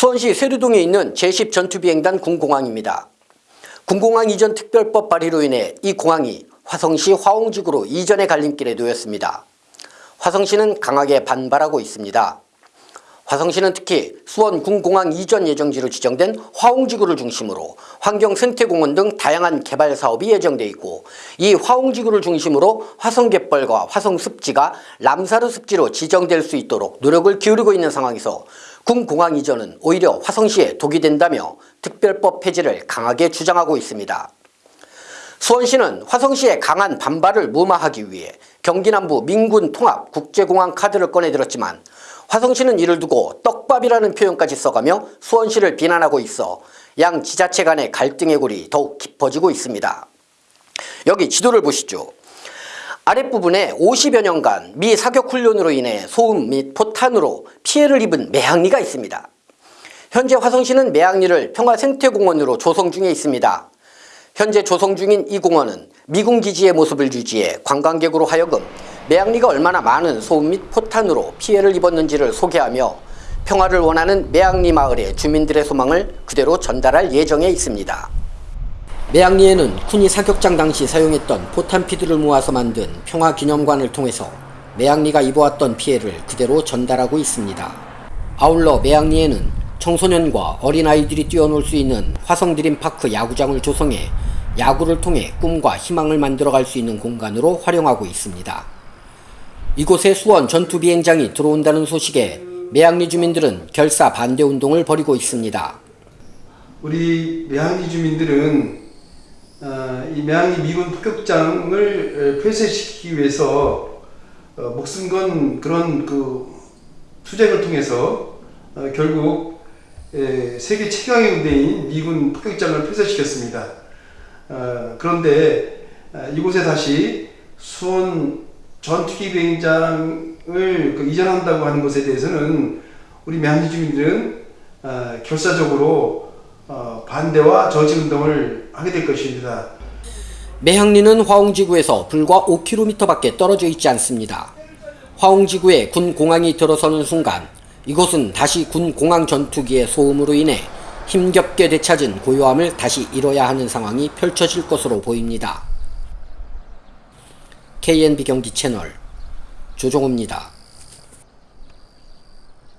수원시 세류동에 있는 제10 전투비행단 군공항입니다. 군공항 이전 특별법 발의로 인해 이 공항이 화성시 화홍지구로 이전의 갈림길에 놓였습니다. 화성시는 강하게 반발하고 있습니다. 화성시는 특히 수원 군공항 이전 예정지로 지정된 화홍지구를 중심으로 환경생태공원 등 다양한 개발 사업이 예정돼 있고 이 화홍지구를 중심으로 화성갯벌과 화성습지가 람사르 습지로 지정될 수 있도록 노력을 기울이고 있는 상황에서 군공항 이전은 오히려 화성시에 독이 된다며 특별법 폐지를 강하게 주장하고 있습니다. 수원시는 화성시의 강한 반발을 무마하기 위해 경기 남부 민군 통합 국제공항 카드를 꺼내들었지만 화성시는 이를 두고 떡밥이라는 표현까지 써가며 수원시를 비난하고 있어 양 지자체 간의 갈등의 골이 더욱 깊어지고 있습니다. 여기 지도를 보시죠. 아랫부분에 50여 년간 미 사격훈련으로 인해 소음 및 포탄으로 피해를 입은 매항리가 있습니다. 현재 화성시는 매항리를 평화생태공원으로 조성 중에 있습니다. 현재 조성 중인 이 공원은 미군 기지의 모습을 유지해 관광객으로 하여금 매양리가 얼마나 많은 소음 및 포탄으로 피해를 입었는지를 소개하며 평화를 원하는 매양리 마을의 주민들의 소망을 그대로 전달할 예정에 있습니다. 매양리에는 군이 사격장 당시 사용했던 포탄피들을 모아서 만든 평화기념관을 통해서 매양리가 입어왔던 피해를 그대로 전달하고 있습니다. 아울러 매양리에는 청소년과 어린아이들이 뛰어놀 수 있는 화성드림파크 야구장을 조성해 야구를 통해 꿈과 희망을 만들어갈 수 있는 공간으로 활용하고 있습니다. 이곳에 수원 전투비행장이 들어온다는 소식에 매양리 주민들은 결사 반대 운동을 벌이고 있습니다. 우리 매항리 주민들은 어, 이 매항리 미군 폭격장을 어, 폐쇄시키기 위해서 어, 목숨 건 그런 그 투쟁을 통해서 어, 결국 에, 세계 최강의 군대인 미군 폭격장을 폐쇄시켰습니다. 어, 그런데 어, 이곳에 다시 수원 전투기 비행장을 그 이전한다고 하는 것에 대해서는 우리 매항리 주민들은 어, 결사적으로 어, 반대와 저지 운동을 하게 될 것입니다. 매향리는 화홍지구에서 불과 5km밖에 떨어져 있지 않습니다. 화홍지구에 군 공항이 들어서는 순간 이곳은 다시 군 공항 전투기의 소음으로 인해 힘겹게 되찾은 고요함을 다시 잃어야 하는 상황이 펼쳐질 것으로 보입니다. KNB 경기 채널 조종호입니다.